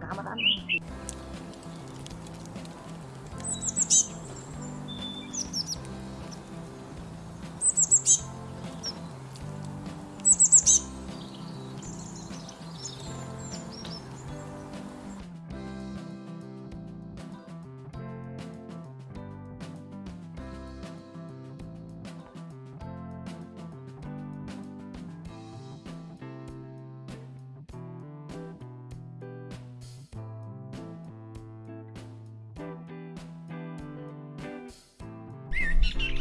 Cảm ơn. you